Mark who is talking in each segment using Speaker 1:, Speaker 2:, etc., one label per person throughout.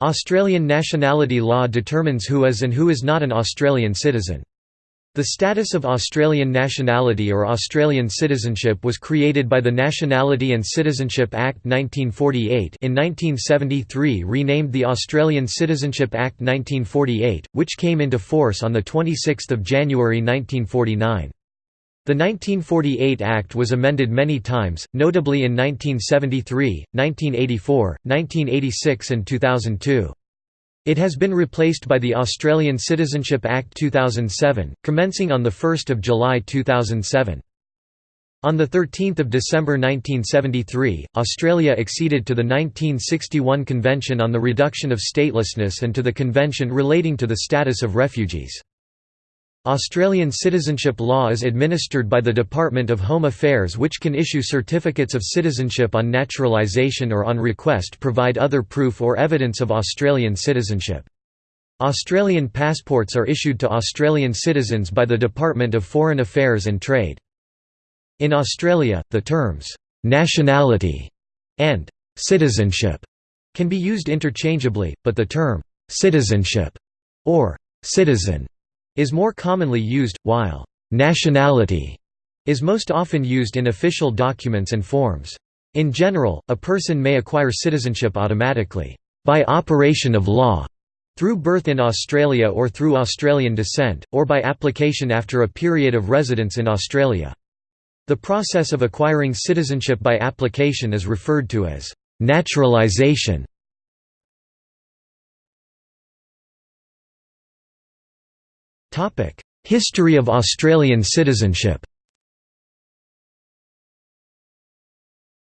Speaker 1: Australian nationality law determines who is and who is not an Australian citizen. The status of Australian nationality or Australian citizenship was created by the Nationality and Citizenship Act 1948 in 1973 renamed the Australian Citizenship Act 1948, which came into force on 26 January 1949. The 1948 Act was amended many times, notably in 1973, 1984, 1986 and 2002. It has been replaced by the Australian Citizenship Act 2007, commencing on 1 July 2007. On 13 December 1973, Australia acceded to the 1961 Convention on the Reduction of Statelessness and to the Convention relating to the status of refugees. Australian citizenship law is administered by the Department of Home Affairs which can issue certificates of citizenship on naturalisation or on request provide other proof or evidence of Australian citizenship. Australian passports are issued to Australian citizens by the Department of Foreign Affairs and Trade. In Australia, the terms, "'nationality' and "'citizenship' can be used interchangeably, but the term, "'citizenship' or "'citizen' is more commonly used, while «nationality» is most often used in official documents and forms. In general, a person may acquire citizenship automatically, by operation of law, through birth in Australia or through Australian descent, or by application after a period of residence in Australia. The process of acquiring citizenship by application is referred to as naturalisation. History of Australian citizenship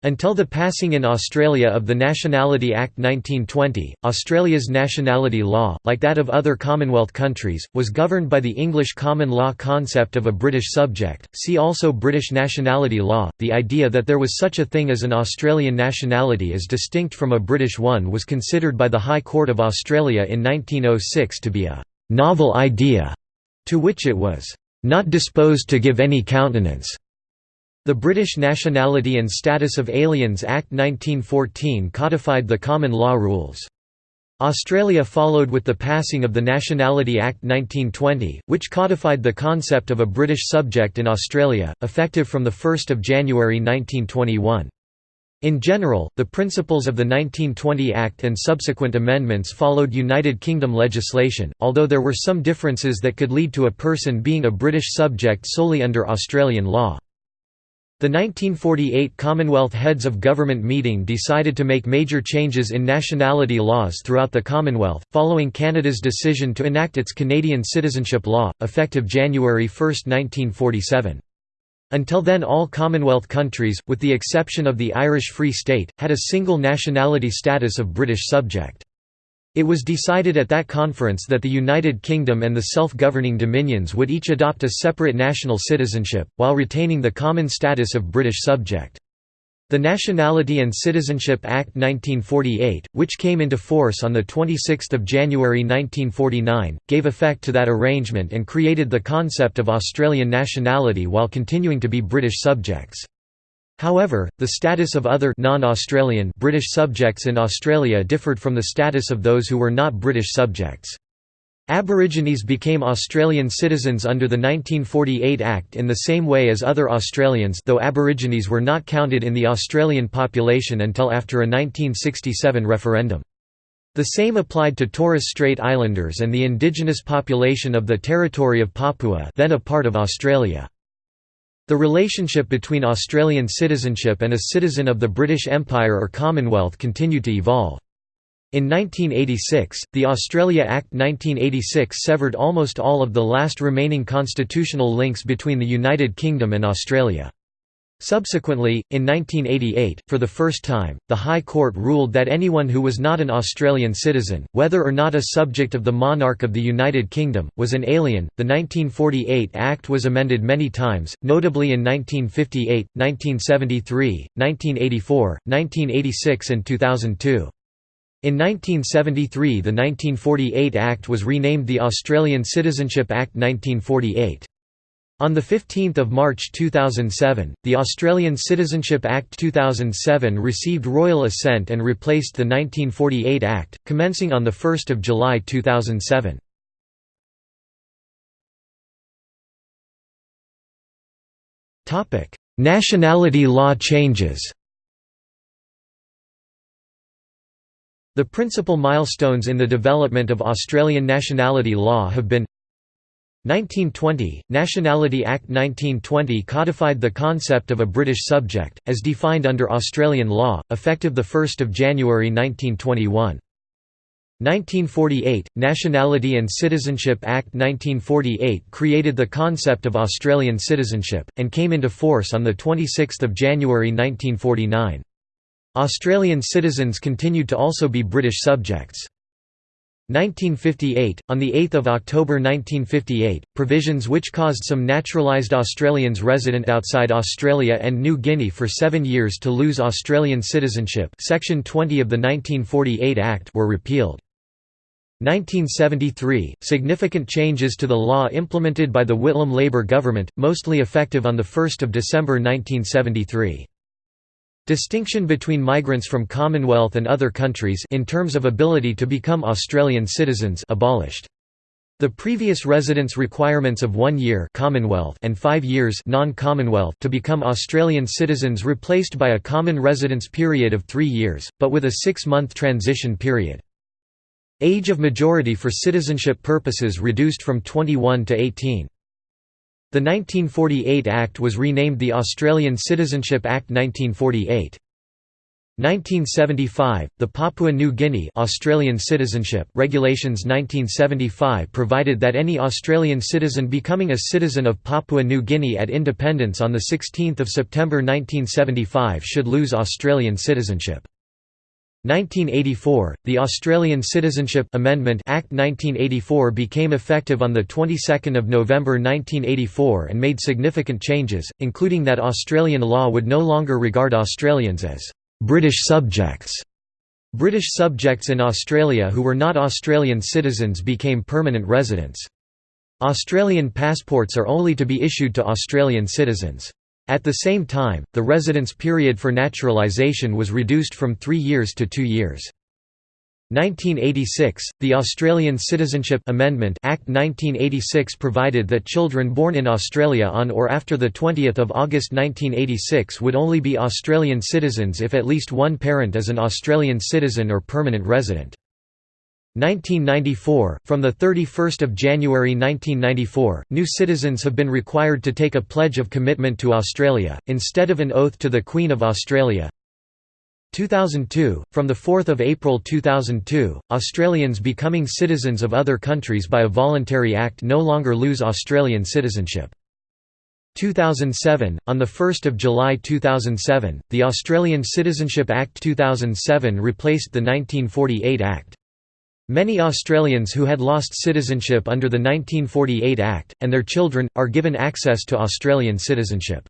Speaker 1: Until the passing in Australia of the Nationality Act 1920, Australia's nationality law, like that of other Commonwealth countries, was governed by the English common law concept of a British subject. See also British nationality law. The idea that there was such a thing as an Australian nationality as distinct from a British one was considered by the High Court of Australia in 1906 to be a novel idea to which it was not disposed to give any countenance. The British Nationality and Status of Aliens Act 1914 codified the common law rules. Australia followed with the passing of the Nationality Act 1920, which codified the concept of a British subject in Australia, effective from 1 January 1921. In general, the principles of the 1920 Act and subsequent amendments followed United Kingdom legislation, although there were some differences that could lead to a person being a British subject solely under Australian law. The 1948 Commonwealth Heads of Government meeting decided to make major changes in nationality laws throughout the Commonwealth, following Canada's decision to enact its Canadian citizenship law, effective January 1, 1947. Until then all Commonwealth countries, with the exception of the Irish Free State, had a single nationality status of British subject. It was decided at that conference that the United Kingdom and the self-governing dominions would each adopt a separate national citizenship, while retaining the common status of British subject. The Nationality and Citizenship Act 1948, which came into force on 26 January 1949, gave effect to that arrangement and created the concept of Australian nationality while continuing to be British subjects. However, the status of other non-Australian British subjects in Australia differed from the status of those who were not British subjects. Aborigines became Australian citizens under the 1948 Act in the same way as other Australians though Aborigines were not counted in the Australian population until after a 1967 referendum. The same applied to Torres Strait Islanders and the indigenous population of the territory of Papua then a part of Australia. The relationship between Australian citizenship and a citizen of the British Empire or Commonwealth continued to evolve. In 1986, the Australia Act 1986 severed almost all of the last remaining constitutional links between the United Kingdom and Australia. Subsequently, in 1988, for the first time, the High Court ruled that anyone who was not an Australian citizen, whether or not a subject of the monarch of the United Kingdom, was an alien. The 1948 Act was amended many times, notably in 1958, 1973, 1984, 1986, and 2002. In 1973 the 1948 Act was renamed the Australian Citizenship Act 1948. On 15 March 2007, the Australian Citizenship Act 2007 received royal assent and replaced the 1948 Act, commencing on 1 July 2007. Nationality law changes The principal milestones in the development of Australian nationality law have been 1920 – Nationality Act 1920 codified the concept of a British subject, as defined under Australian law, effective 1 January 1921. 1948 – Nationality and Citizenship Act 1948 created the concept of Australian citizenship, and came into force on 26 January 1949. Australian citizens continued to also be British subjects. 1958 – On 8 October 1958, provisions which caused some naturalised Australians resident outside Australia and New Guinea for seven years to lose Australian citizenship Section 20 of the 1948 Act were repealed. 1973 – Significant changes to the law implemented by the Whitlam Labor government, mostly effective on 1 December 1973. Distinction between migrants from Commonwealth and other countries in terms of ability to become Australian citizens abolished. The previous residence requirements of one year Commonwealth and five years non-Commonwealth to become Australian citizens replaced by a common residence period of three years, but with a six-month transition period. Age of majority for citizenship purposes reduced from 21 to 18. The 1948 Act was renamed the Australian Citizenship Act 1948. 1975, the Papua New Guinea Australian Citizenship Regulations 1975 provided that any Australian citizen becoming a citizen of Papua New Guinea at independence on 16 September 1975 should lose Australian citizenship. 1984, the Australian Citizenship Amendment Act 1984 became effective on the 22nd of November 1984 and made significant changes, including that Australian law would no longer regard Australians as British subjects. British subjects in Australia who were not Australian citizens became permanent residents. Australian passports are only to be issued to Australian citizens. At the same time, the residence period for naturalisation was reduced from three years to two years. 1986, the Australian Citizenship Amendment Act 1986 provided that children born in Australia on or after 20 August 1986 would only be Australian citizens if at least one parent is an Australian citizen or permanent resident. 1994 – From 31 January 1994, new citizens have been required to take a pledge of commitment to Australia, instead of an oath to the Queen of Australia. 2002 – From 4 April 2002, Australians becoming citizens of other countries by a voluntary act no longer lose Australian citizenship. 2007 – On 1 July 2007, the Australian Citizenship Act 2007 replaced the 1948 Act. Many Australians who had lost citizenship under the 1948 Act, and their children, are given access to Australian citizenship.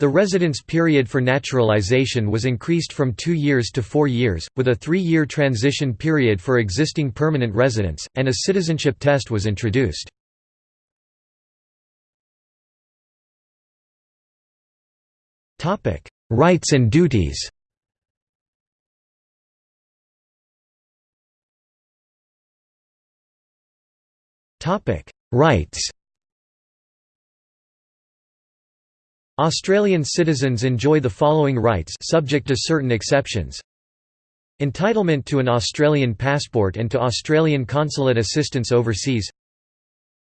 Speaker 1: The residence period for naturalisation was increased from two years to four years, with a three-year transition period for existing permanent residents, and a citizenship test was introduced. Rights and duties Rights. Australian citizens enjoy the following rights subject to certain exceptions. Entitlement to an Australian passport and to Australian consulate assistance overseas.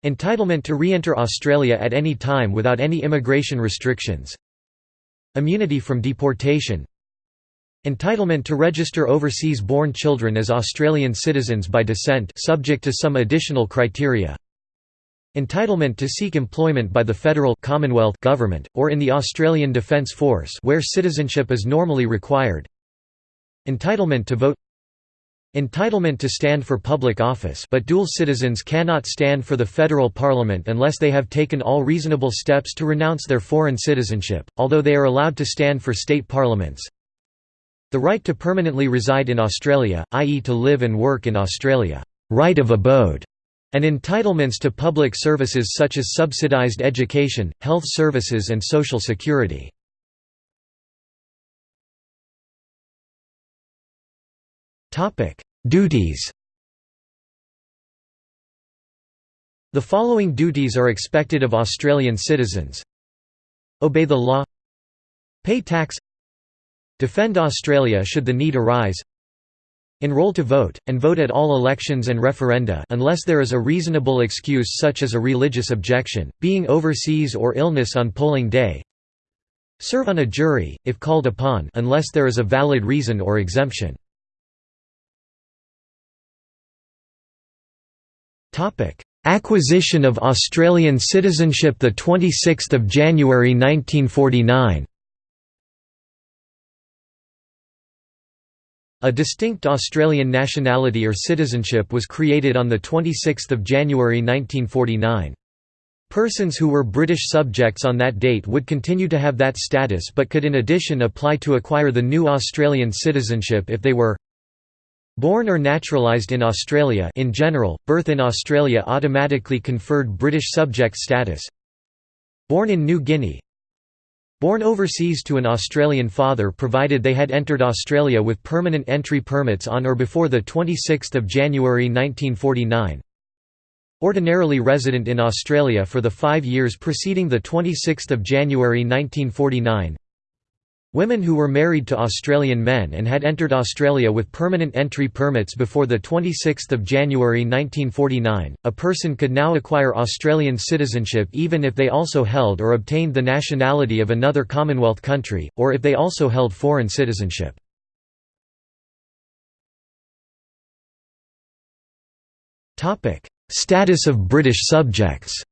Speaker 1: Entitlement to re-enter Australia at any time without any immigration restrictions. Immunity from deportation Entitlement to register overseas-born children as Australian citizens by descent subject to some additional criteria. Entitlement to seek employment by the federal Commonwealth government, or in the Australian Defence Force where citizenship is normally required. Entitlement to vote Entitlement to stand for public office but dual citizens cannot stand for the federal parliament unless they have taken all reasonable steps to renounce their foreign citizenship, although they are allowed to stand for state parliaments. The right to permanently reside in Australia, i.e. to live and work in Australia right of abode", and entitlements to public services such as subsidized education, health services and social security. Duties The following duties are expected of Australian citizens Obey the law Pay tax Defend Australia should the need arise. Enroll to vote, and vote at all elections and referenda unless there is a reasonable excuse such as a religious objection, being overseas or illness on polling day. Serve on a jury, if called upon unless there is a valid reason or exemption. Acquisition of Australian citizenship 26 January 1949 A distinct Australian nationality or citizenship was created on 26 January 1949. Persons who were British subjects on that date would continue to have that status but could in addition apply to acquire the new Australian citizenship if they were Born or naturalised in Australia in general, birth in Australia automatically conferred British subject status Born in New Guinea Born overseas to an Australian father provided they had entered Australia with permanent entry permits on or before 26 January 1949 Ordinarily resident in Australia for the five years preceding 26 January 1949 Women who were married to Australian men and had entered Australia with permanent entry permits before 26 January 1949, a person could now acquire Australian citizenship even if they also held or obtained the nationality of another Commonwealth country, or if they also held foreign citizenship. Status of British subjects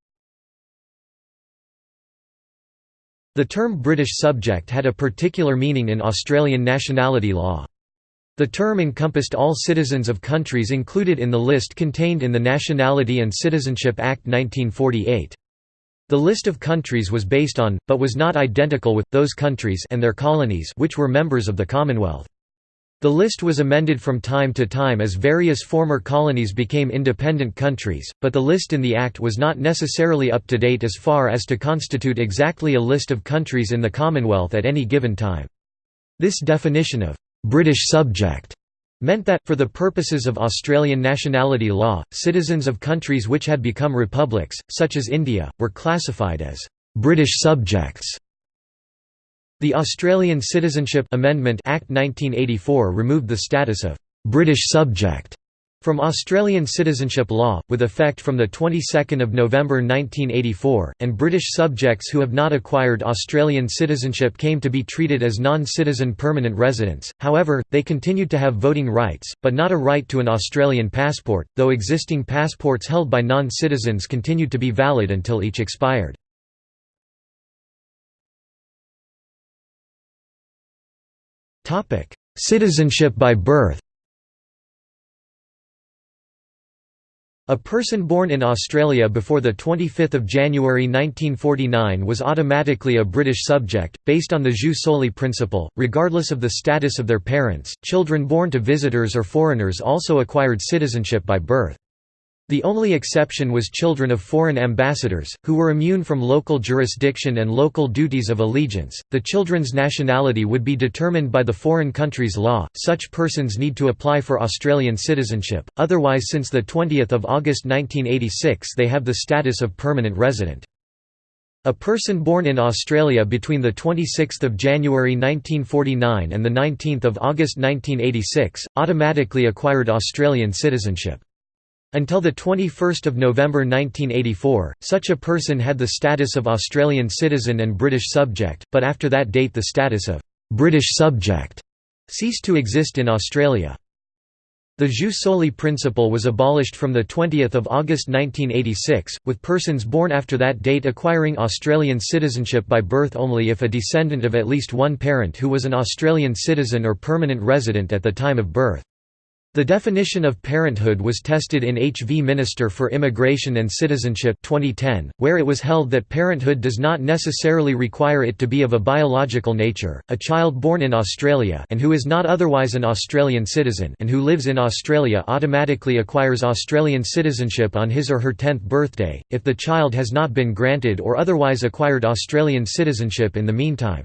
Speaker 1: The term British subject had a particular meaning in Australian nationality law. The term encompassed all citizens of countries included in the list contained in the Nationality and Citizenship Act 1948. The list of countries was based on, but was not identical with, those countries and their colonies which were members of the Commonwealth. The list was amended from time to time as various former colonies became independent countries, but the list in the Act was not necessarily up to date as far as to constitute exactly a list of countries in the Commonwealth at any given time. This definition of «British subject» meant that, for the purposes of Australian nationality law, citizens of countries which had become republics, such as India, were classified as «British subjects» The Australian Citizenship Amendment Act 1984 removed the status of «British subject» from Australian citizenship law, with effect from the 22nd of November 1984, and British subjects who have not acquired Australian citizenship came to be treated as non-citizen permanent residents, however, they continued to have voting rights, but not a right to an Australian passport, though existing passports held by non-citizens continued to be valid until each expired. Citizenship by birth. A person born in Australia before 25 January 1949 was automatically a British subject, based on the jus soli principle, regardless of the status of their parents. Children born to visitors or foreigners also acquired citizenship by birth. The only exception was children of foreign ambassadors, who were immune from local jurisdiction and local duties of allegiance. The children's nationality would be determined by the foreign country's law. Such persons need to apply for Australian citizenship, otherwise, since 20 August 1986, they have the status of permanent resident. A person born in Australia between 26 January 1949 and 19 August 1986, automatically acquired Australian citizenship. Until 21 November 1984, such a person had the status of Australian citizen and British subject, but after that date the status of «British subject» ceased to exist in Australia. The jus soli principle was abolished from 20 August 1986, with persons born after that date acquiring Australian citizenship by birth only if a descendant of at least one parent who was an Australian citizen or permanent resident at the time of birth. The definition of parenthood was tested in H. V. Minister for Immigration and Citizenship 2010, where it was held that parenthood does not necessarily require it to be of a biological nature. A child born in Australia and who is not otherwise an Australian citizen and who lives in Australia automatically acquires Australian citizenship on his or her 10th birthday, if the child has not been granted or otherwise acquired Australian citizenship in the meantime.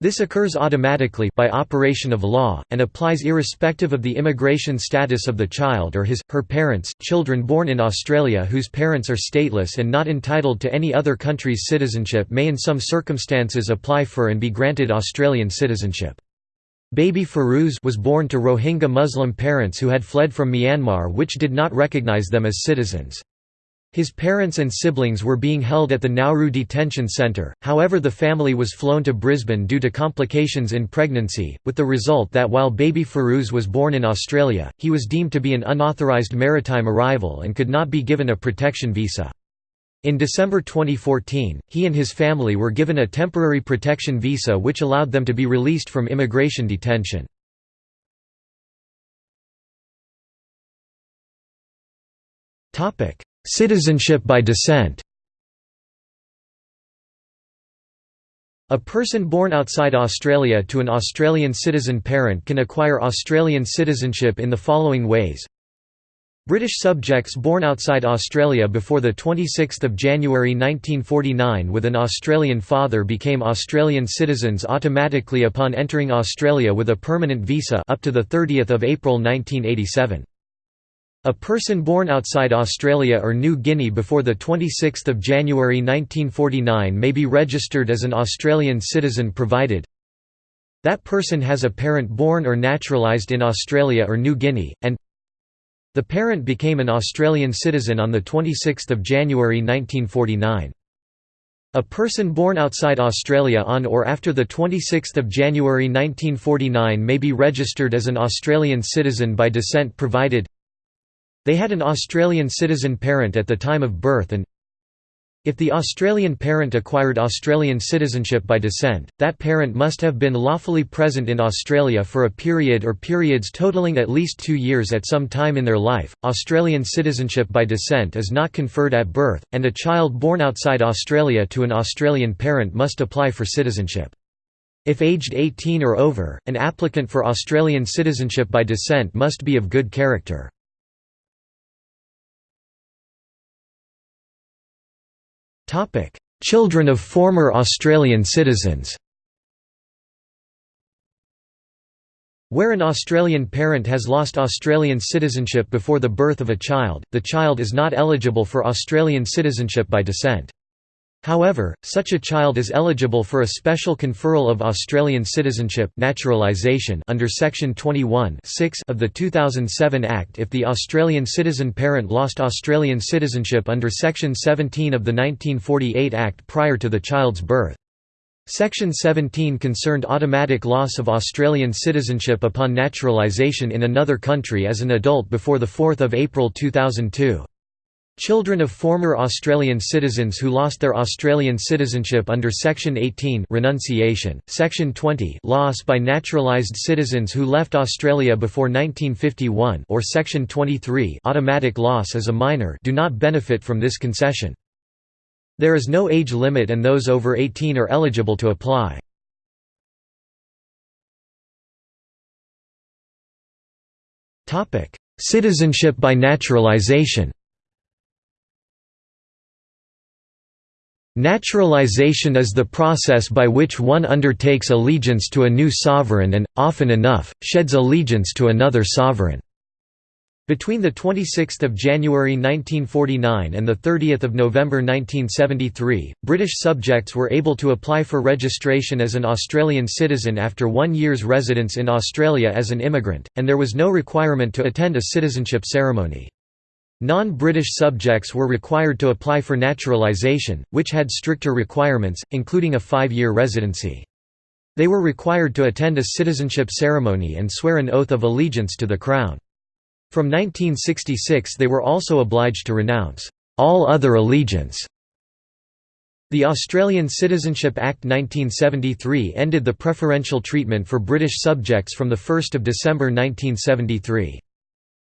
Speaker 1: This occurs automatically by operation of law, and applies irrespective of the immigration status of the child or his, her parents. Children born in Australia whose parents are stateless and not entitled to any other country's citizenship may in some circumstances apply for and be granted Australian citizenship. Baby Ferouz was born to Rohingya Muslim parents who had fled from Myanmar which did not recognise them as citizens. His parents and siblings were being held at the Nauru Detention Centre, however the family was flown to Brisbane due to complications in pregnancy, with the result that while baby Ferouz was born in Australia, he was deemed to be an unauthorised maritime arrival and could not be given a protection visa. In December 2014, he and his family were given a temporary protection visa which allowed them to be released from immigration detention. Citizenship by descent A person born outside Australia to an Australian citizen parent can acquire Australian citizenship in the following ways. British subjects born outside Australia before 26 January 1949 with an Australian father became Australian citizens automatically upon entering Australia with a permanent visa up to 30 April 1987. A person born outside Australia or New Guinea before 26 January 1949 may be registered as an Australian citizen provided that person has a parent born or naturalised in Australia or New Guinea, and the parent became an Australian citizen on 26 January 1949. A person born outside Australia on or after 26 January 1949 may be registered as an Australian citizen by descent provided they had an Australian citizen parent at the time of birth and if the Australian parent acquired Australian citizenship by descent, that parent must have been lawfully present in Australia for a period or periods totaling at least two years at some time in their life. Australian citizenship by descent is not conferred at birth, and a child born outside Australia to an Australian parent must apply for citizenship. If aged 18 or over, an applicant for Australian citizenship by descent must be of good character. Children of former Australian citizens. Where an Australian parent has lost Australian citizenship before the birth of a child, the child is not eligible for Australian citizenship by descent. However, such a child is eligible for a special conferral of Australian citizenship naturalisation under Section 21 of the 2007 Act if the Australian citizen parent lost Australian citizenship under Section 17 of the 1948 Act prior to the child's birth. Section 17 concerned automatic loss of Australian citizenship upon naturalisation in another country as an adult before 4 April 2002. Children of former Australian citizens who lost their Australian citizenship under Section 18 renunciation, Section 20 loss by naturalised citizens who left Australia before 1951 or Section 23 automatic loss as a minor do not benefit from this concession. There is no age limit and those over 18 are eligible to apply. Citizenship by naturalisation Naturalization is the process by which one undertakes allegiance to a new sovereign and, often enough, sheds allegiance to another sovereign. Between 26 January 1949 and 30 November 1973, British subjects were able to apply for registration as an Australian citizen after one year's residence in Australia as an immigrant, and there was no requirement to attend a citizenship ceremony. Non-British subjects were required to apply for naturalisation, which had stricter requirements, including a five-year residency. They were required to attend a citizenship ceremony and swear an oath of allegiance to the Crown. From 1966 they were also obliged to renounce all other allegiance. The Australian Citizenship Act 1973 ended the preferential treatment for British subjects from 1 December 1973.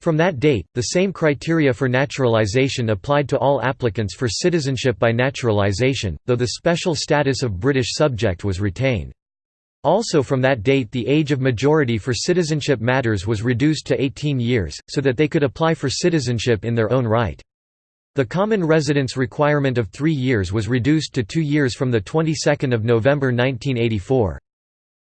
Speaker 1: From that date, the same criteria for naturalization applied to all applicants for citizenship by naturalization, though the special status of British subject was retained. Also from that date the age of majority for citizenship matters was reduced to 18 years, so that they could apply for citizenship in their own right. The common residence requirement of three years was reduced to two years from the 22nd of November 1984.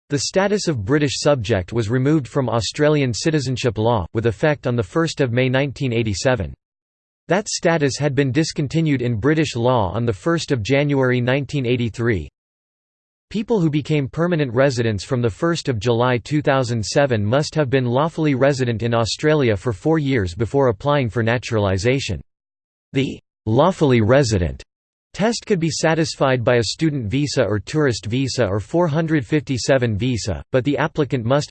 Speaker 1: The status of British subject was removed from Australian citizenship law, with effect on 1 May 1987. That status had been discontinued in British law on 1 January 1983. People who became permanent residents from 1 July 2007 must have been lawfully resident in Australia for four years before applying for naturalisation. The «lawfully resident» Test could be satisfied by a student visa or tourist visa or 457 visa, but the applicant must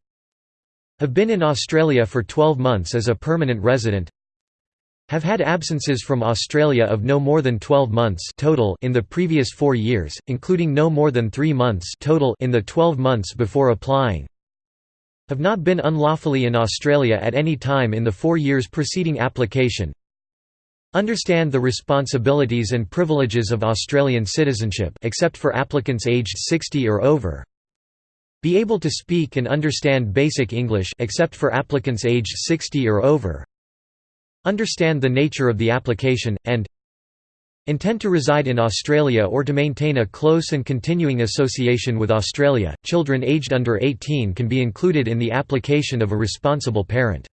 Speaker 1: have been in Australia for 12 months as a permanent resident have had absences from Australia of no more than 12 months total in the previous four years, including no more than three months total in the 12 months before applying have not been unlawfully in Australia at any time in the four years preceding application Understand the responsibilities and privileges of Australian citizenship except for applicants aged 60 or over. Be able to speak and understand basic English except for applicants aged 60 or over. Understand the nature of the application and Intend to reside in Australia or to maintain a close and continuing association with Australia. Children aged under 18 can be included in the application of a responsible parent.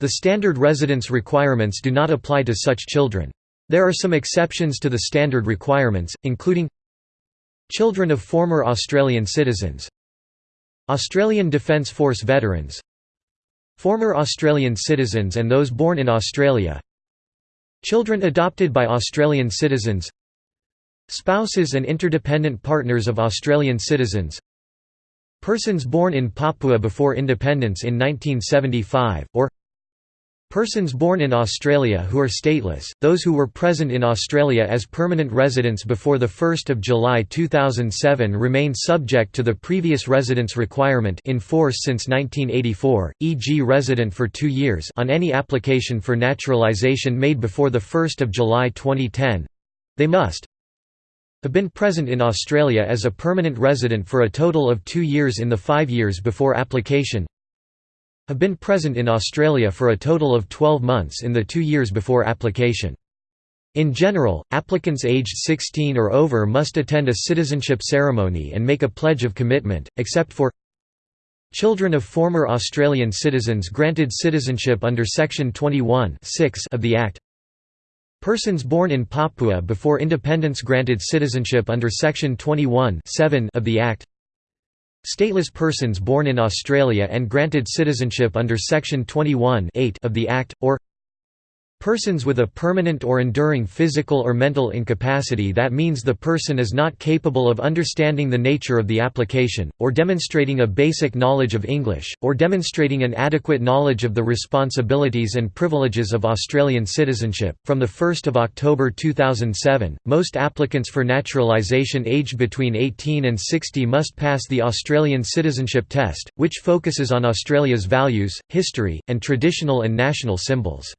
Speaker 1: The standard residence requirements do not apply to such children. There are some exceptions to the standard requirements, including Children of former Australian citizens Australian Defence Force veterans Former Australian citizens and those born in Australia Children adopted by Australian citizens Spouses and interdependent partners of Australian citizens Persons born in Papua before independence in 1975, or Persons born in Australia who are stateless, those who were present in Australia as permanent residents before 1 July 2007 remain subject to the previous residence requirement in force since 1984, e.g. resident for two years on any application for naturalisation made before 1 July 2010. They must have been present in Australia as a permanent resident for a total of two years in the five years before application have been present in Australia for a total of 12 months in the two years before application. In general, applicants aged 16 or over must attend a citizenship ceremony and make a pledge of commitment, except for Children of former Australian citizens granted citizenship under Section 21 of the Act Persons born in Papua before independence granted citizenship under Section 21 of the Act Stateless persons born in Australia and granted citizenship under Section 21 of the Act, or Persons with a permanent or enduring physical or mental incapacity that means the person is not capable of understanding the nature of the application, or demonstrating a basic knowledge of English, or demonstrating an adequate knowledge of the responsibilities and privileges of Australian citizenship. From 1 October 2007, most applicants for naturalisation aged between 18 and 60 must pass the Australian Citizenship Test, which focuses on Australia's values, history, and traditional and national symbols.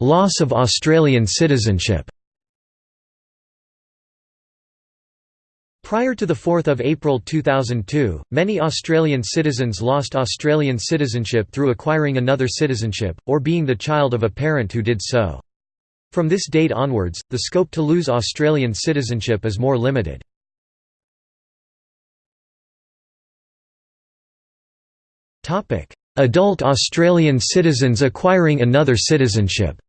Speaker 1: Loss of Australian citizenship Prior to 4 April 2002, many Australian citizens lost Australian citizenship through acquiring another citizenship, or being the child of a parent who did so. From this date onwards, the scope to lose Australian citizenship is more limited. Adult Australian citizens acquiring another citizenship.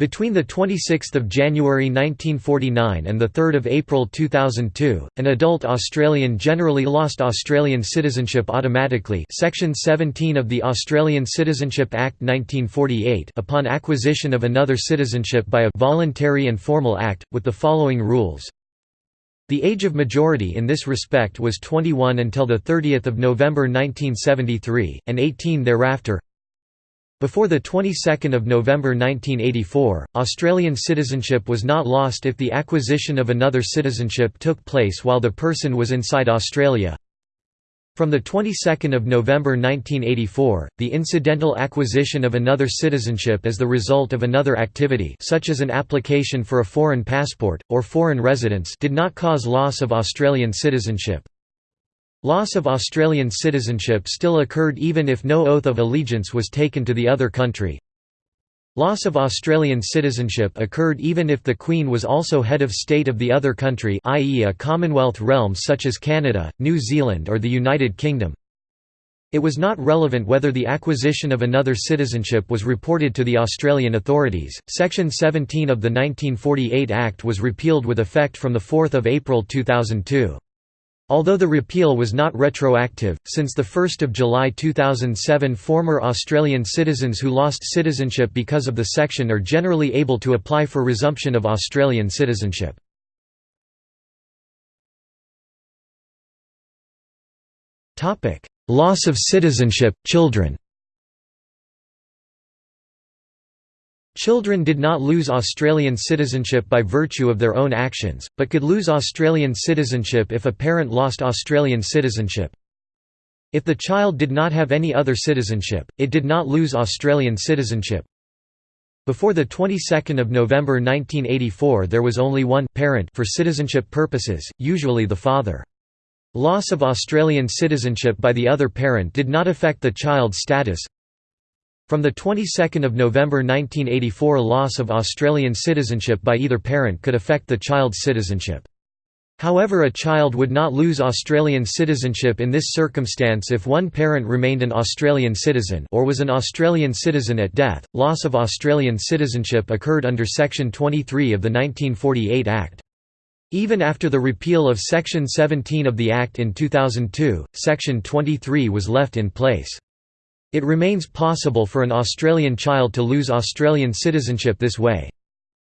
Speaker 1: Between 26 January 1949 and 3 April 2002, an adult Australian generally lost Australian citizenship automatically Section 17 of the Australian Citizenship Act 1948 upon acquisition of another citizenship by a «voluntary and formal act», with the following rules the age of majority in this respect was 21 until 30 November 1973, and 18 thereafter Before the 22nd of November 1984, Australian citizenship was not lost if the acquisition of another citizenship took place while the person was inside Australia. From the 22nd of November 1984, the incidental acquisition of another citizenship as the result of another activity such as an application for a foreign passport, or foreign residence did not cause loss of Australian citizenship. Loss of Australian citizenship still occurred even if no oath of allegiance was taken to the other country. Loss of Australian citizenship occurred even if the Queen was also head of state of the other country i.e. a Commonwealth realm such as Canada, New Zealand or the United Kingdom. It was not relevant whether the acquisition of another citizenship was reported to the Australian authorities. Section 17 of the 1948 Act was repealed with effect from 4 April 2002. Although the repeal was not retroactive, since 1 July 2007 former Australian citizens who lost citizenship because of the section are generally able to apply for resumption of Australian citizenship. Loss of citizenship, children Children did not lose Australian citizenship by virtue of their own actions, but could lose Australian citizenship if a parent lost Australian citizenship. If the child did not have any other citizenship, it did not lose Australian citizenship. Before the 22nd of November 1984 there was only one parent for citizenship purposes, usually the father. Loss of Australian citizenship by the other parent did not affect the child's status, from the 22nd of November 1984 loss of Australian citizenship by either parent could affect the child's citizenship. However a child would not lose Australian citizenship in this circumstance if one parent remained an Australian citizen or was an Australian citizen at death. Loss of Australian citizenship occurred under Section 23 of the 1948 Act. Even after the repeal of Section 17 of the Act in 2002, Section 23 was left in place. It remains possible for an Australian child to lose Australian citizenship this way.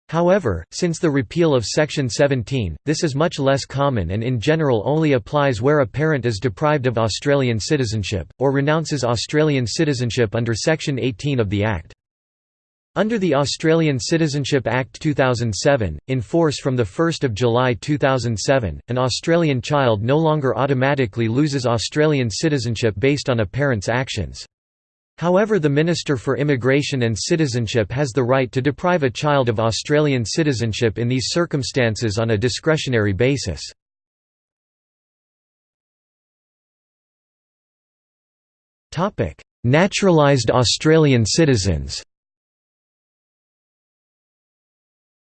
Speaker 1: However, since the repeal of Section 17, this is much less common and in general only applies where a parent is deprived of Australian citizenship, or renounces Australian citizenship under Section 18 of the Act. Under the Australian Citizenship Act 2007, in force from 1 July 2007, an Australian child no longer automatically loses Australian citizenship based on a parent's actions. However the Minister for Immigration and Citizenship has the right to deprive a child of Australian citizenship in these circumstances on a discretionary basis. Naturalised Australian citizens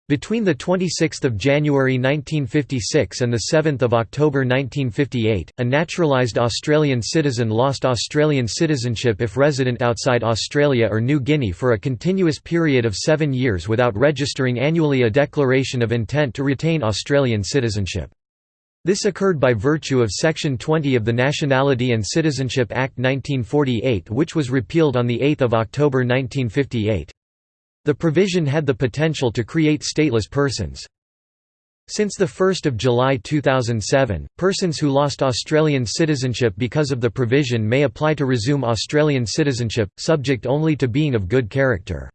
Speaker 1: Between 26 January 1956 and 7 October 1958, a naturalised Australian citizen lost Australian citizenship if resident outside Australia or New Guinea for a continuous period of seven years without registering annually a declaration of intent to retain Australian citizenship. This occurred by virtue of Section 20 of the Nationality and Citizenship Act 1948 which was repealed on 8 October 1958. The provision had the potential to create stateless persons. Since 1 July 2007, persons who lost Australian citizenship because of the provision may apply to resume Australian citizenship, subject only to being of good character.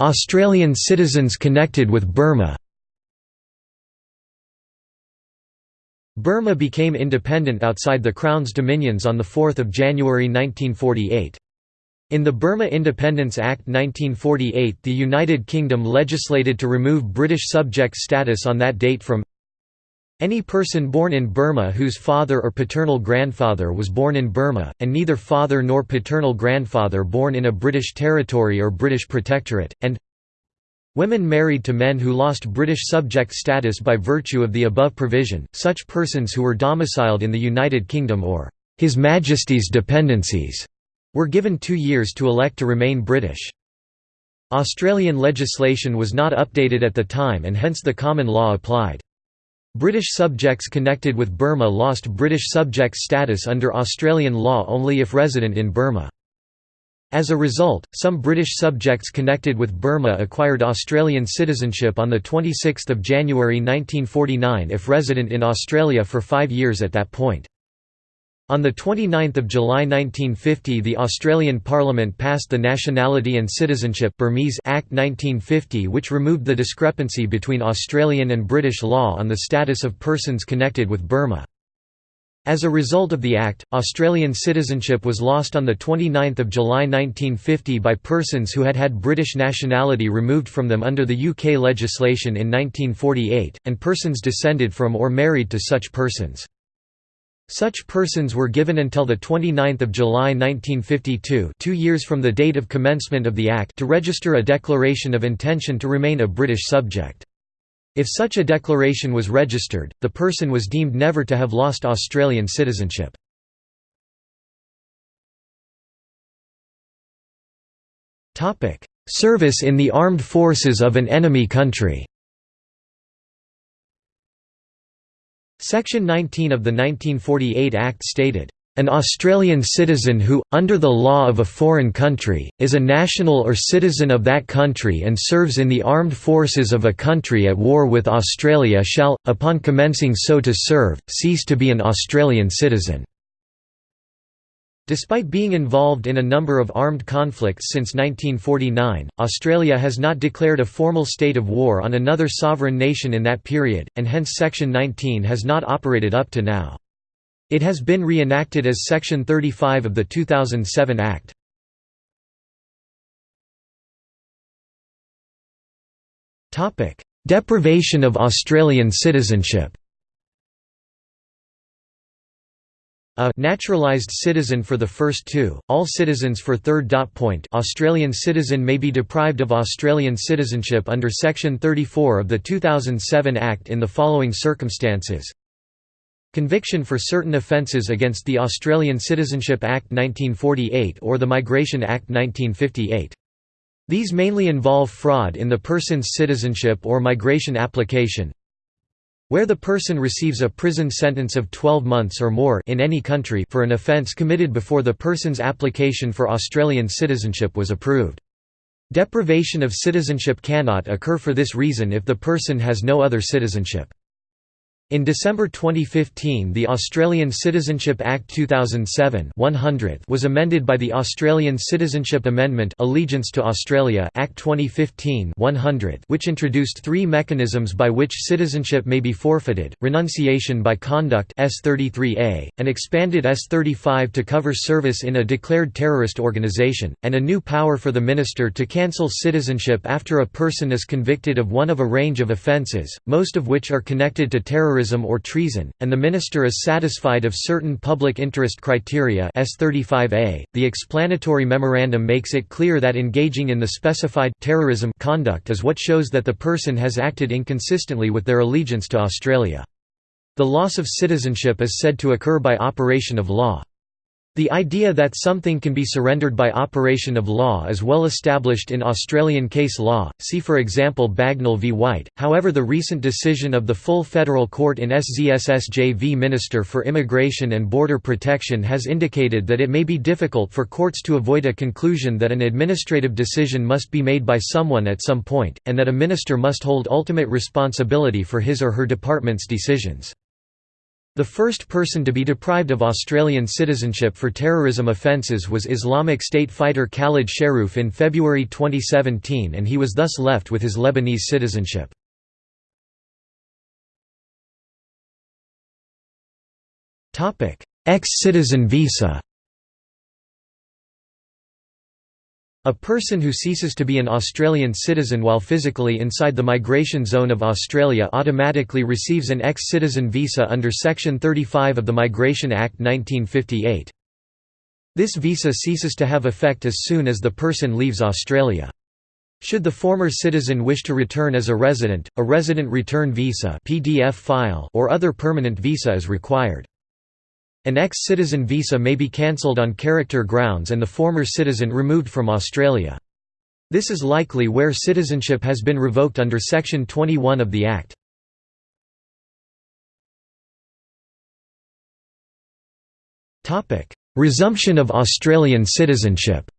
Speaker 1: Australian citizens connected with Burma Burma became independent outside the Crown's dominions on 4 January 1948. In the Burma Independence Act 1948 the United Kingdom legislated to remove British subject status on that date from any person born in Burma whose father or paternal grandfather was born in Burma, and neither father nor paternal grandfather born in a British territory or British protectorate, and Women married to men who lost British subject status by virtue of the above provision, such persons who were domiciled in the United Kingdom or His Majesty's dependencies, were given two years to elect to remain British. Australian legislation was not updated at the time and hence the common law applied. British subjects connected with Burma lost British subject status under Australian law only if resident in Burma. As a result, some British subjects connected with Burma acquired Australian citizenship on 26 January 1949 if resident in Australia for five years at that point. On 29 July 1950 the Australian Parliament passed the Nationality and Citizenship Burmese Act 1950 which removed the discrepancy between Australian and British law on the status of persons connected with Burma. As a result of the Act, Australian citizenship was lost on 29 July 1950 by persons who had had British nationality removed from them under the UK legislation in 1948, and persons descended from or married to such persons. Such persons were given until 29 July 1952 two years from the date of commencement of the Act to register a declaration of intention to remain a British subject. If such a declaration was registered, the person was deemed never to have lost Australian citizenship. Service in the armed forces of an enemy country Section 19 of the 1948 Act stated, an Australian citizen who, under the law of a foreign country, is a national or citizen of that country and serves in the armed forces of a country at war with Australia shall, upon commencing so to serve, cease to be an Australian citizen. Despite being involved in a number of armed conflicts since 1949, Australia has not declared a formal state of war on another sovereign nation in that period, and hence Section 19 has not operated up to now. It has been reenacted as Section 35 of the 2007 Act. Deprivation of Australian citizenship A naturalised citizen for the first two, all citizens for third dot point Australian citizen may be deprived of Australian citizenship under Section 34 of the 2007 Act in the following circumstances Conviction for certain offences against the Australian Citizenship Act 1948 or the Migration Act 1958. These mainly involve fraud in the person's citizenship or migration application, where the person receives a prison sentence of 12 months or more in any country for an offence committed before the person's application for Australian citizenship was approved. Deprivation of citizenship cannot occur for this reason if the person has no other citizenship. In December 2015 the Australian Citizenship Act 2007 was amended by the Australian Citizenship Amendment Allegiance to Australia Act 2015 which introduced three mechanisms by which citizenship may be forfeited, renunciation by conduct S33A, an expanded S35 to cover service in a declared terrorist organisation, and a new power for the minister to cancel citizenship after a person is convicted of one of a range of offences, most of which are connected to terrorism terrorism or treason, and the minister is satisfied of certain public interest criteria S35A. .The explanatory memorandum makes it clear that engaging in the specified terrorism conduct is what shows that the person has acted inconsistently with their allegiance to Australia. The loss of citizenship is said to occur by operation of law. The idea that something can be surrendered by operation of law is well established in Australian case law, see for example Bagnall v White, however the recent decision of the full federal court in SZSSJ v Minister for Immigration and Border Protection has indicated that it may be difficult for courts to avoid a conclusion that an administrative decision must be made by someone at some point, and that a minister must hold ultimate responsibility for his or her department's decisions. The first person to be deprived of Australian citizenship for terrorism offences was Islamic State fighter Khaled Sharrouf in February 2017 and he was thus left with his Lebanese citizenship. Ex-citizen visa A person who ceases to be an Australian citizen while physically inside the migration zone of Australia automatically receives an ex-citizen visa under Section 35 of the Migration Act 1958. This visa ceases to have effect as soon as the person leaves Australia. Should the former citizen wish to return as a resident, a resident return visa PDF file or other permanent visa is required. An ex-citizen visa may be cancelled on character grounds and the former citizen removed from Australia. This is likely where citizenship has been revoked under Section 21 of the Act. Resumption of Australian citizenship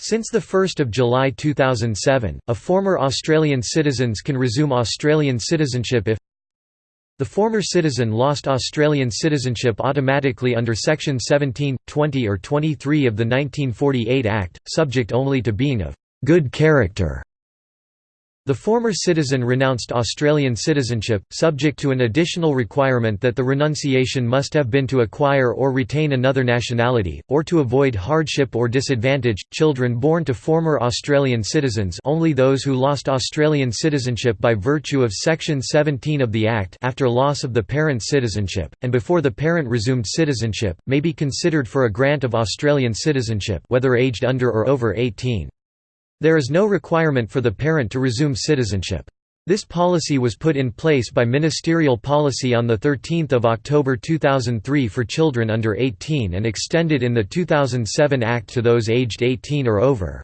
Speaker 1: Since 1 July 2007, a former Australian citizens can resume Australian citizenship if the former citizen lost Australian citizenship automatically under Section 17, 20 or 23 of the 1948 Act, subject only to being of «good character» The former citizen renounced Australian citizenship, subject to an additional requirement that the renunciation must have been to acquire or retain another nationality, or to avoid hardship or disadvantage. Children born to former Australian citizens only those who lost Australian citizenship by virtue of Section 17 of the Act after loss of the parent's citizenship, and before the parent resumed citizenship, may be considered for a grant of Australian citizenship whether aged under or over 18. There is no requirement for the parent to resume citizenship. This policy was put in place by ministerial policy on 13 October 2003 for children under 18 and extended in the 2007 Act to those aged 18 or over.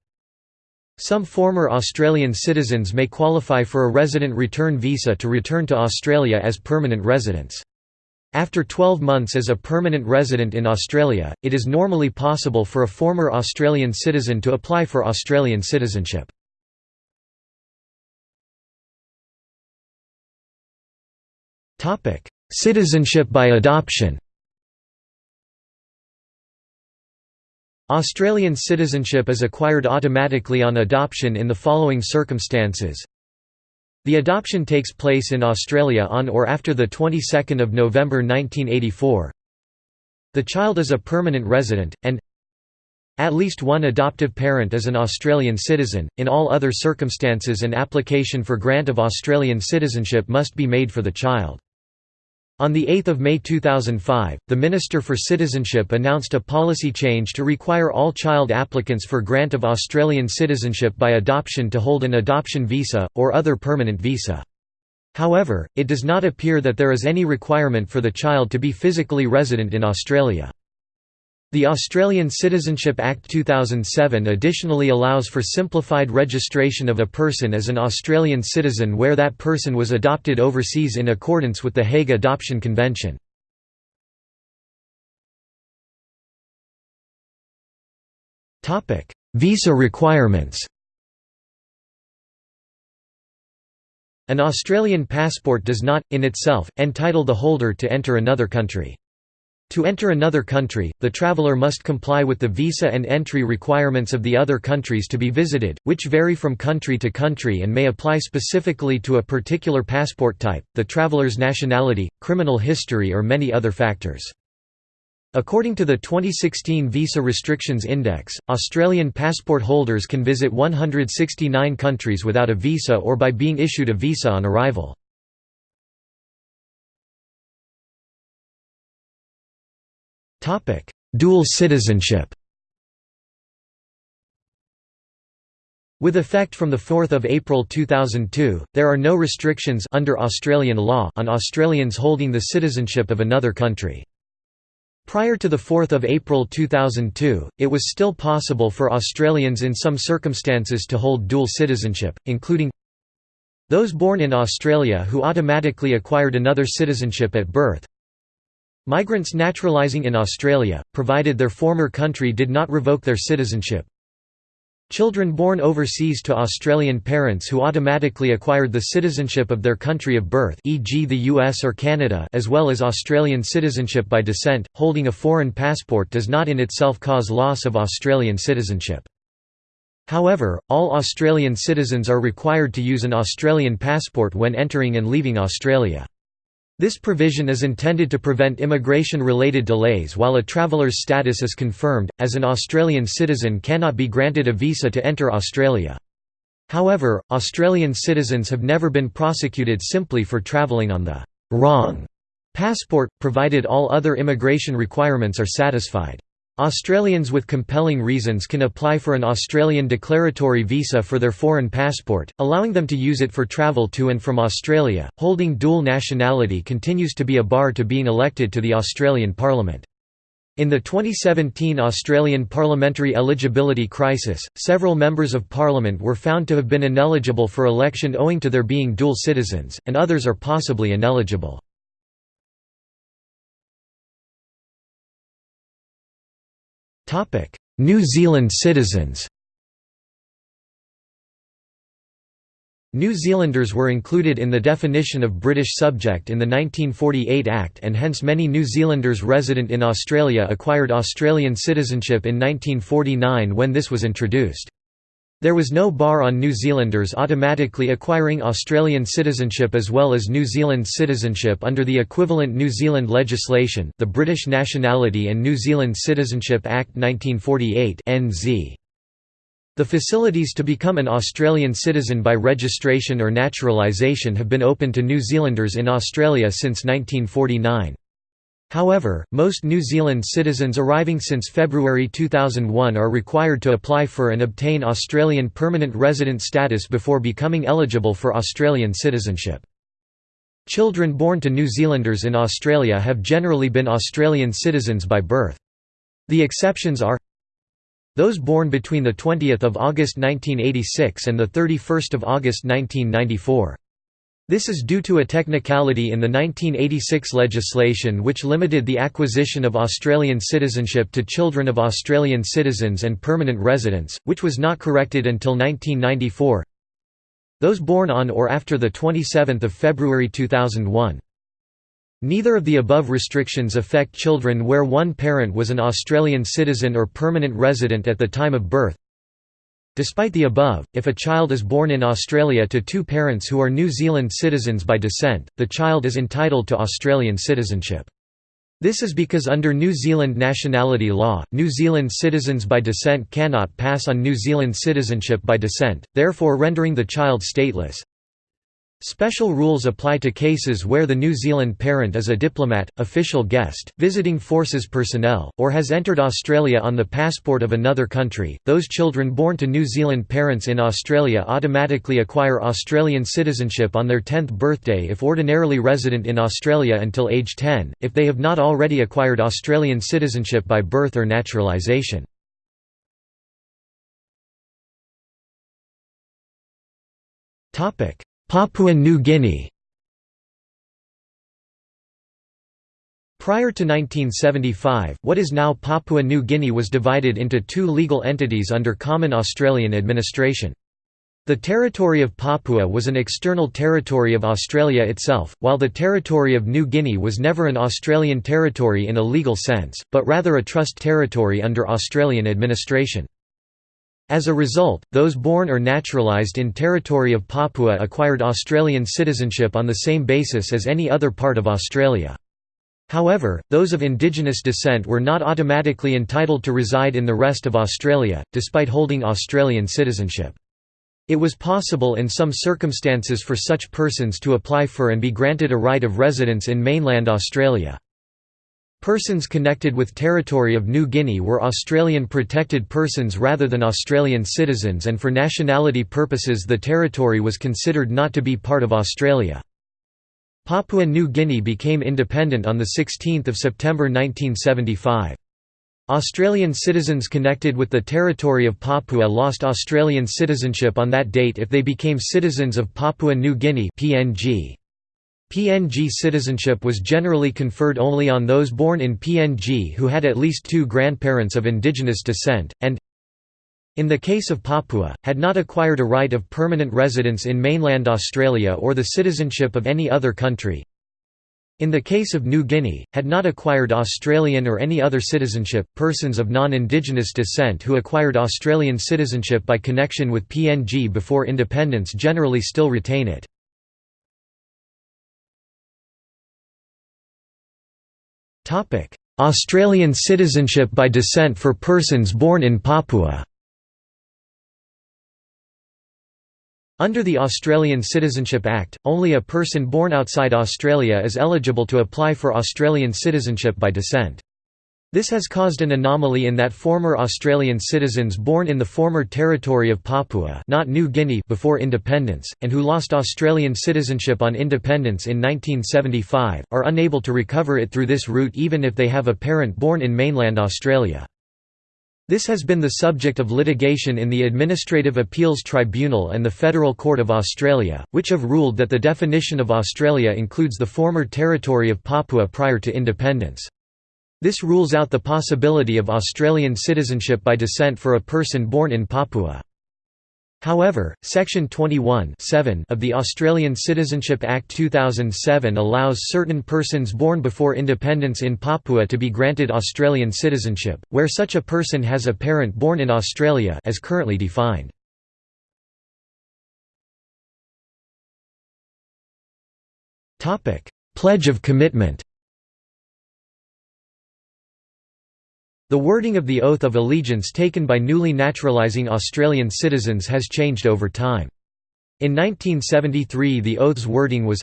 Speaker 1: Some former Australian citizens may qualify for a resident return visa to return to Australia as permanent residents. After 12 months as a permanent resident in Australia, it is normally possible for a former Australian citizen to apply for Australian citizenship. Citizenship by adoption Australian citizenship is acquired automatically on adoption in the following circumstances the adoption takes place in Australia on or after the 22nd of November 1984. The child is a permanent resident and at least one adoptive parent is an Australian citizen. In all other circumstances, an application for grant of Australian citizenship must be made for the child. On 8 May 2005, the Minister for Citizenship announced a policy change to require all child applicants for grant of Australian citizenship by adoption to hold an adoption visa, or other permanent visa. However, it does not appear that there is any requirement for the child to be physically resident in Australia. The Australian Citizenship Act 2007 additionally allows for simplified registration of a person as an Australian citizen where that person was adopted overseas in accordance with the Hague Adoption Convention. Visa requirements An Australian passport does not, in itself, entitle the holder to enter another country. To enter another country, the traveler must comply with the visa and entry requirements of the other countries to be visited, which vary from country to country and may apply specifically to a particular passport type, the traveler's nationality, criminal history or many other factors. According to the 2016 Visa Restrictions Index, Australian passport holders can visit 169 countries without a visa or by being issued a visa on arrival. Dual citizenship With effect from 4 April 2002, there are no restrictions under Australian law on Australians holding the citizenship of another country. Prior to 4 April 2002, it was still possible for Australians in some circumstances to hold dual citizenship, including those born in Australia who automatically acquired another citizenship at birth, Migrants naturalizing in Australia, provided their former country did not revoke their citizenship. Children born overseas to Australian parents who automatically acquired the citizenship of their country of birth e.g. the US or Canada as well as Australian citizenship by descent, holding a foreign passport does not in itself cause loss of Australian citizenship. However, all Australian citizens are required to use an Australian passport when entering and leaving Australia. This provision is intended to prevent immigration-related delays while a traveller's status is confirmed, as an Australian citizen cannot be granted a visa to enter Australia. However, Australian citizens have never been prosecuted simply for travelling on the «wrong» passport, provided all other immigration requirements are satisfied. Australians with compelling reasons can apply for an Australian declaratory visa for their foreign passport, allowing them to use it for travel to and from Australia. Holding dual nationality continues to be a bar to being elected to the Australian Parliament. In the 2017 Australian parliamentary eligibility crisis, several members of parliament were found to have been ineligible for election owing to their being dual citizens, and others are possibly ineligible. New Zealand citizens New Zealanders were included in the definition of British subject in the 1948 Act and hence many New Zealanders resident in Australia acquired Australian citizenship in 1949 when this was introduced. There was no bar on New Zealanders automatically acquiring Australian citizenship as well as New Zealand citizenship under the equivalent New Zealand legislation the British Nationality and New Zealand Citizenship Act 1948 NZ. The facilities to become an Australian citizen by registration or naturalisation have been open to New Zealanders in Australia since 1949. However, most New Zealand citizens arriving since February 2001 are required to apply for and obtain Australian permanent resident status before becoming eligible for Australian citizenship. Children born to New Zealanders in Australia have generally been Australian citizens by birth. The exceptions are those born between 20 August 1986 and 31 August 1994. This is due to a technicality in the 1986 legislation which limited the acquisition of Australian citizenship to children of Australian citizens and permanent residents, which was not corrected until 1994. Those born on or after 27 February 2001. Neither of the above restrictions affect children where one parent was an Australian citizen or permanent resident at the time of birth. Despite the above, if a child is born in Australia to two parents who are New Zealand citizens by descent, the child is entitled to Australian citizenship. This is because under New Zealand nationality law, New Zealand citizens by descent cannot pass on New Zealand citizenship by descent, therefore rendering the child stateless. Special rules apply to cases where the New Zealand parent is a diplomat, official guest, visiting forces personnel, or has entered Australia on the passport of another country. Those children born to New Zealand parents in Australia automatically acquire Australian citizenship on their 10th birthday if ordinarily resident in Australia until age 10, if they have not already acquired Australian citizenship by birth or naturalisation. Topic Papua New Guinea Prior to 1975, what is now Papua New Guinea was divided into two legal entities under common Australian administration. The territory of Papua was an external territory of Australia itself, while the territory of New Guinea was never an Australian territory in a legal sense, but rather a trust territory under Australian administration. As a result, those born or naturalised in territory of Papua acquired Australian citizenship on the same basis as any other part of Australia. However, those of indigenous descent were not automatically entitled to reside in the rest of Australia, despite holding Australian citizenship. It was possible in some circumstances for such persons to apply for and be granted a right of residence in mainland Australia. Persons connected with territory of New Guinea were Australian protected persons rather than Australian citizens and for nationality purposes the territory was considered not to be part of Australia. Papua New Guinea became independent on 16 September 1975. Australian citizens connected with the territory of Papua lost Australian citizenship on that date if they became citizens of Papua New Guinea PNG. PNG citizenship was generally conferred only on those born in PNG who had at least two grandparents of indigenous descent, and in the case of Papua, had not acquired a right of permanent residence in mainland Australia or the citizenship of any other country. In the case of New Guinea, had not acquired Australian or any other citizenship. Persons of non-indigenous descent who acquired Australian citizenship by connection with PNG before independence generally still retain it. Australian citizenship by descent for persons born in Papua Under the Australian Citizenship Act, only a person born outside Australia is eligible to apply for Australian citizenship by descent. This has caused an anomaly in that former Australian citizens born in the former territory of Papua not New Guinea before independence, and who lost Australian citizenship on independence in 1975, are unable to recover it through this route even if they have a parent born in mainland Australia. This has been the subject of litigation in the Administrative Appeals Tribunal and the Federal Court of Australia, which have ruled that the definition of Australia includes the former territory of Papua prior to independence. This rules out the possibility of Australian citizenship by descent for a person born in Papua. However, Section 21 of the Australian Citizenship Act 2007 allows certain persons born before independence in Papua to be granted Australian citizenship, where such a person has a parent born in Australia as currently defined. Pledge of commitment The wording of the Oath of Allegiance taken by newly naturalising Australian citizens has changed over time. In 1973 the oath's wording was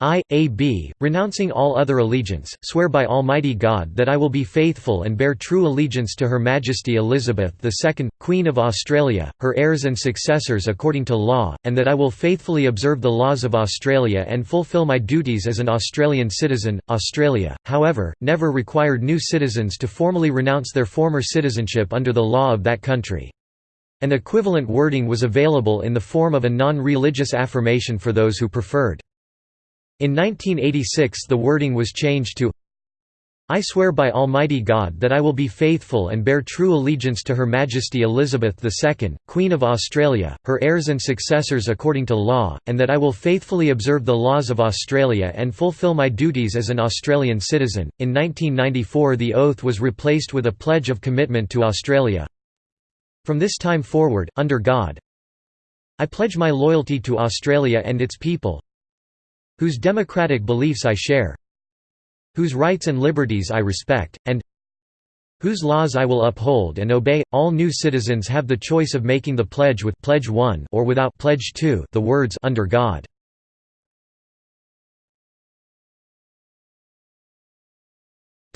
Speaker 1: I, A. B., renouncing all other allegiance, swear by Almighty God that I will be faithful and bear true allegiance to Her Majesty Elizabeth II, Queen of Australia, her heirs and successors according to law, and that I will faithfully observe the laws of Australia and fulfil my duties as an Australian citizen. Australia, however, never required new citizens to formally renounce their former citizenship under the law of that country. An equivalent wording was available in the form of a non-religious affirmation for those who preferred. In 1986 the wording was changed to I swear by Almighty God that I will be faithful and bear true allegiance to Her Majesty Elizabeth II, Queen of Australia, her heirs and successors according to law, and that I will faithfully observe the laws of Australia and fulfil my duties as an Australian citizen. In 1994 the oath was replaced with a pledge of commitment to Australia. From this time forward, under God, I pledge my loyalty to Australia and its people, whose democratic beliefs I share, whose rights and liberties I respect, and whose laws I will uphold and obey. All new citizens have the choice of making the pledge with pledge 1 or without pledge 2, the words under God.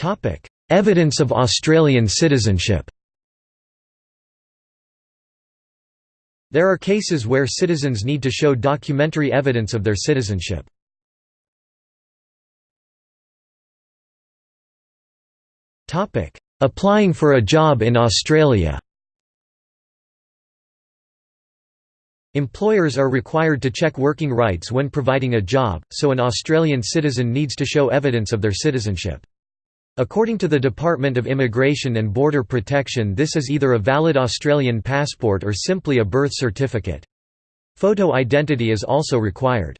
Speaker 1: Topic: Evidence of Australian citizenship. There are cases where citizens need to show documentary evidence of their citizenship. Applying for a job in Australia Employers are required to check working rights when providing a job, so an Australian citizen needs to show evidence of their citizenship. According to the Department of Immigration and Border Protection this is either a valid Australian passport or simply a birth certificate. Photo identity is also required.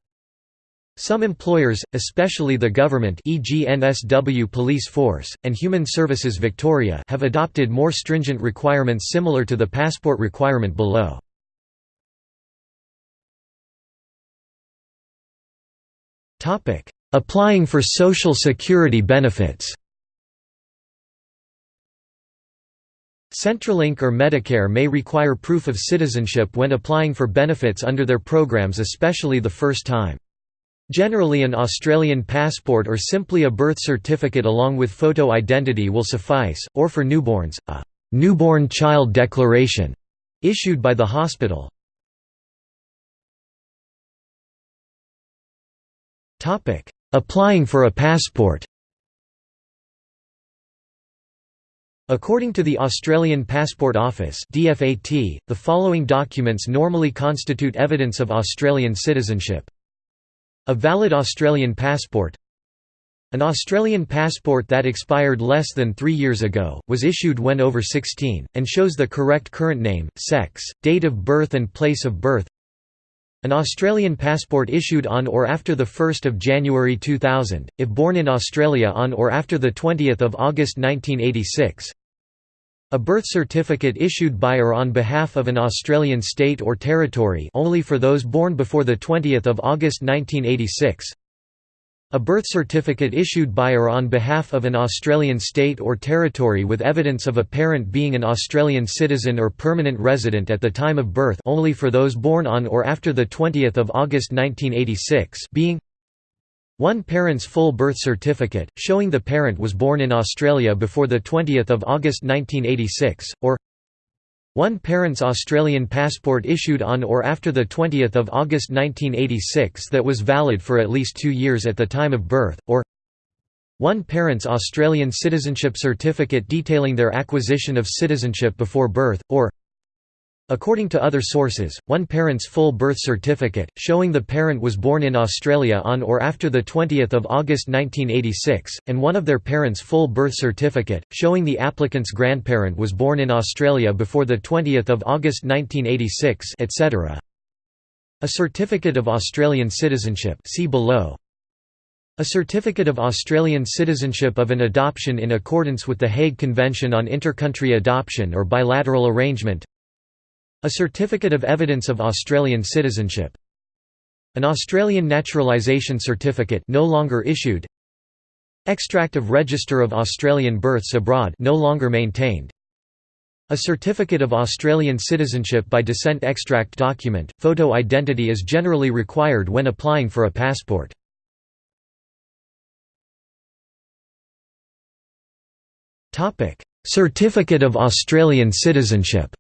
Speaker 1: Some employers, especially the government e.g. NSW Police Force, and Human Services Victoria have adopted more stringent requirements similar to the passport requirement below. Applying for Social Security benefits Centrelink or Medicare may require proof of citizenship when applying for benefits under their programs especially the first time. Generally an Australian passport or simply a birth certificate along with photo identity will suffice, or for newborns, a «newborn child declaration» issued by the hospital. Applying for a passport According to the Australian Passport Office the following documents normally constitute evidence of Australian citizenship a valid Australian passport. An Australian passport that expired less than three years ago, was issued when over 16, and shows the correct current name, sex, date of birth and place of birth. An Australian passport issued on or after 1 January 2000, if born in Australia on or after 20 August 1986 a birth certificate issued by or on behalf of an Australian state or territory only for those born before 20 August 1986 a birth certificate issued by or on behalf of an Australian state or territory with evidence of a parent being an Australian citizen or permanent resident at the time of birth only for those born on or after 20 August 1986 being one parent's full birth certificate, showing the parent was born in Australia before 20 August 1986, or one parent's Australian passport issued on or after 20 August 1986 that was valid for at least two years at the time of birth, or one parent's Australian citizenship certificate detailing their acquisition of citizenship before birth, or According to other sources, one parent's full birth certificate, showing the parent was born in Australia on or after 20 August 1986, and one of their parents' full birth certificate, showing the applicant's grandparent was born in Australia before 20 August 1986 etc. A certificate of Australian citizenship see below. A certificate of Australian citizenship of an adoption in accordance with the Hague Convention on Intercountry Adoption or bilateral arrangement a certificate of evidence of Australian citizenship. An Australian naturalisation certificate no longer issued. Extract of Register of Australian Births Abroad no longer maintained. A certificate of Australian citizenship by descent extract document. Photo identity is generally required when applying for a passport. Topic: Certificate of Australian citizenship.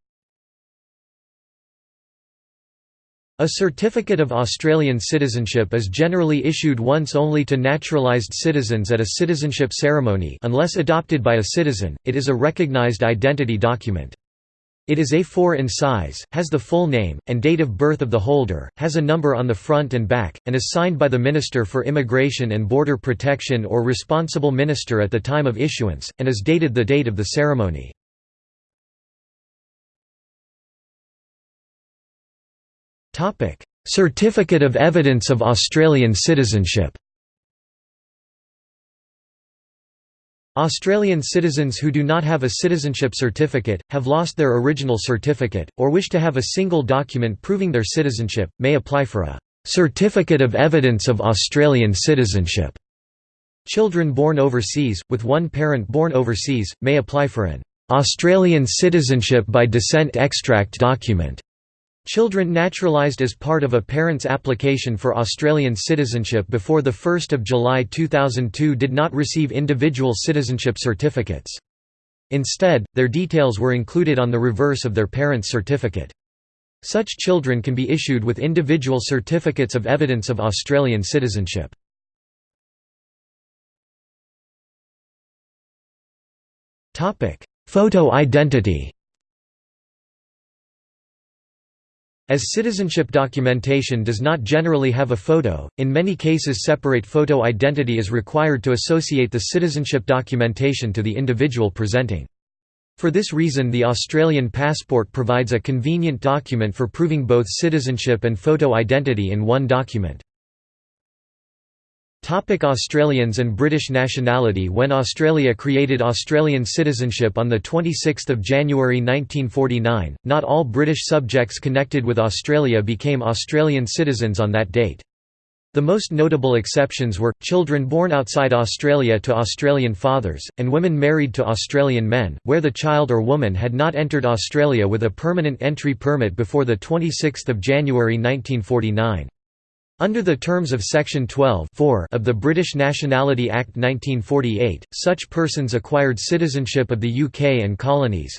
Speaker 1: A certificate of Australian citizenship is generally issued once only to naturalised citizens at a citizenship ceremony unless adopted by a citizen, it is a recognised identity document. It is A4 in size, has the full name, and date of birth of the holder, has a number on the front and back, and is signed by the Minister for Immigration and Border Protection or responsible minister at the time of issuance, and is dated the date of the ceremony. Certificate of Evidence of Australian Citizenship. Australian citizens who do not have a citizenship certificate, have lost their original certificate, or wish to have a single document proving their citizenship, may apply for a "'Certificate of Evidence of Australian Citizenship". Children born overseas, with one parent born overseas, may apply for an "'Australian Citizenship by Descent Extract Document' Children naturalised as part of a parent's application for Australian citizenship before 1 July 2002 did not receive individual citizenship certificates. Instead, their details were included on the reverse of their parent's certificate. Such children can be issued with individual certificates of evidence of Australian citizenship. Photo identity As citizenship documentation does not generally have a photo, in many cases separate photo identity is required to associate the citizenship documentation to the individual presenting. For this reason the Australian passport provides a convenient document for proving both citizenship and photo identity in one document. Topic Australians and British nationality When Australia created Australian citizenship on 26 January 1949, not all British subjects connected with Australia became Australian citizens on that date. The most notable exceptions were, children born outside Australia to Australian fathers, and women married to Australian men, where the child or woman had not entered Australia with a permanent entry permit before 26 January 1949. Under the terms of Section 12 of the British Nationality Act 1948, such persons acquired citizenship of the UK and colonies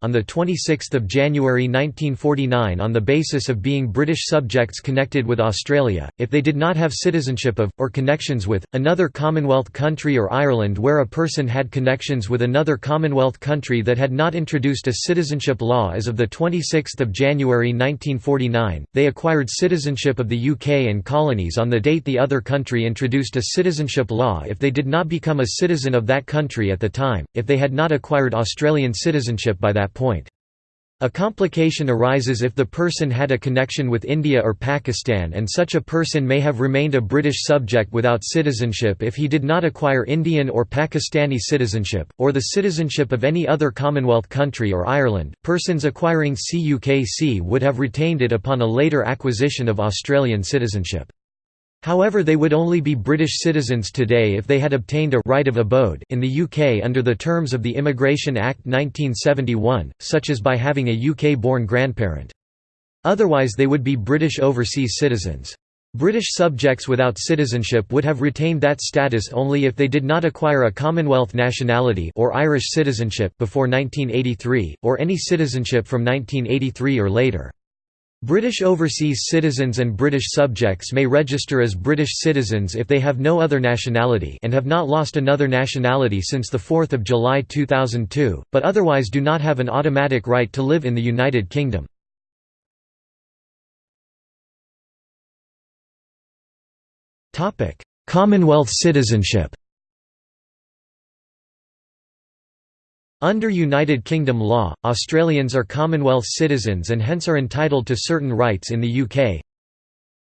Speaker 1: on 26 January 1949 on the basis of being British subjects connected with Australia, if they did not have citizenship of, or connections with, another Commonwealth country or Ireland where a person had connections with another Commonwealth country that had not introduced a citizenship law as of 26 January 1949, they acquired citizenship of the UK and colonies on the date the other country introduced a citizenship law if they did not become a citizen of that country at the time, if they had not acquired Australian citizenship by that point. A complication arises if the person had a connection with India or Pakistan and such a person may have remained a British subject without citizenship if he did not acquire Indian or Pakistani citizenship, or the citizenship of any other Commonwealth country or Ireland. Persons acquiring CUKC would have retained it upon a later acquisition of Australian citizenship. However they would only be British citizens today if they had obtained a right of abode in the UK under the terms of the Immigration Act 1971, such as by having a UK-born grandparent. Otherwise they would be British overseas citizens. British subjects without citizenship would have retained that status only if they did not acquire a Commonwealth nationality or Irish citizenship before 1983, or any citizenship from 1983 or later. British overseas citizens and British subjects may register as British citizens if they have no other nationality and have not lost another nationality since 4 July 2002, but otherwise do not have an automatic right to live in the United Kingdom. Commonwealth citizenship Under United Kingdom law, Australians are Commonwealth citizens and hence are entitled to certain rights in the UK.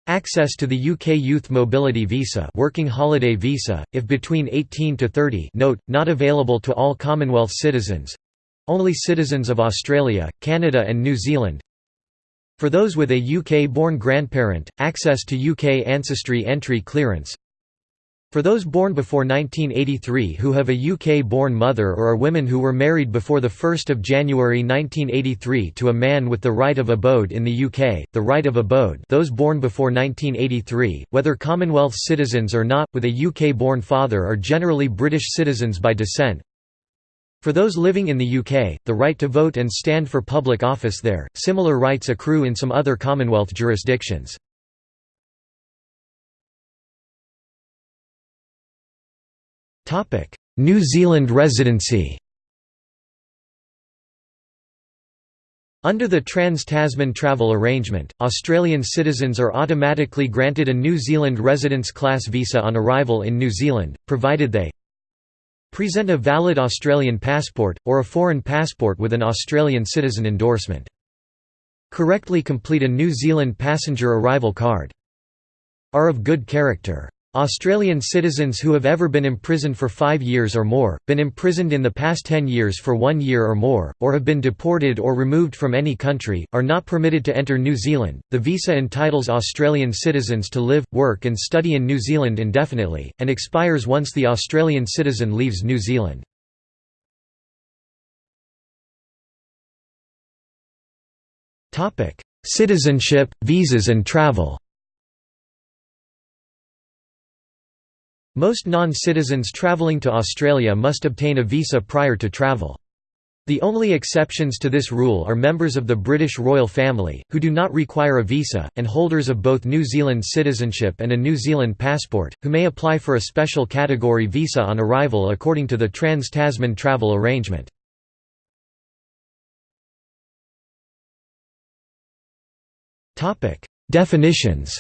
Speaker 1: Access to the UK Youth Mobility Visa working holiday visa, if between 18 to 30 note, not available to all Commonwealth citizens—only citizens of Australia, Canada and New Zealand. For those with a UK-born grandparent, access to UK ancestry entry clearance for those born before 1983 who have a UK-born mother or are women who were married before 1 January 1983 to a man with the right of abode in the UK, the right of abode those born before 1983, whether Commonwealth citizens or not, with a UK-born father are generally British citizens by descent, for those living in the UK, the right to vote and stand for public office there, similar rights accrue in some other Commonwealth jurisdictions. New Zealand residency Under the Trans-Tasman Travel Arrangement, Australian citizens are automatically granted a New Zealand Residence Class visa on arrival in New Zealand, provided they present a valid Australian passport, or a foreign passport with an Australian citizen endorsement. Correctly complete a New Zealand passenger arrival card. Are of good character. Australian citizens who have ever been imprisoned for five years or more, been imprisoned in the past ten years for one year or more, or have been deported or removed from any country, are not permitted to enter New Zealand. The visa entitles Australian citizens to live, work, and study in New Zealand indefinitely, and expires once the Australian citizen leaves New Zealand. Citizenship, visas and travel Most non-citizens travelling to Australia must obtain a visa prior to travel. The only exceptions to this rule are members of the British royal family, who do not require a visa, and holders of both New Zealand citizenship and a New Zealand passport, who may apply for a special category visa on arrival according to the Trans-Tasman travel arrangement. Definitions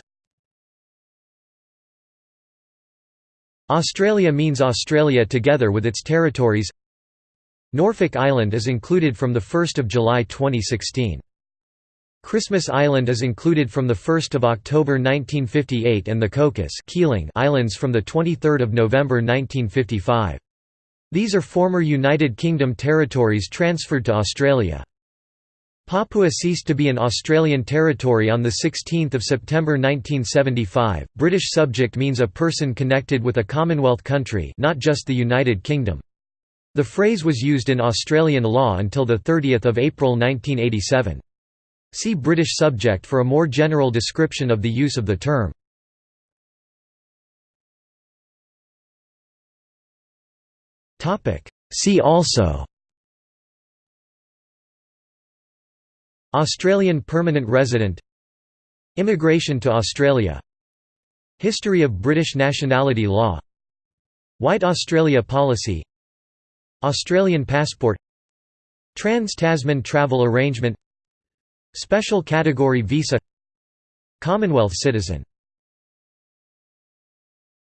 Speaker 1: Australia means Australia together with its territories Norfolk Island is included from 1 July 2016. Christmas Island is included from 1 October 1958 and the Cocos Keeling Islands from 23 November 1955. These are former United Kingdom territories transferred to Australia. Papua ceased to be an Australian territory on 16 September 1975. British subject means a person connected with a Commonwealth country not just the United Kingdom. The phrase was used in Australian law until 30 April 1987. See British subject for a more general description of the use of the term. See also Australian permanent resident Immigration to Australia History of British nationality law White Australia policy Australian passport Trans-Tasman travel arrangement Special category visa Commonwealth citizen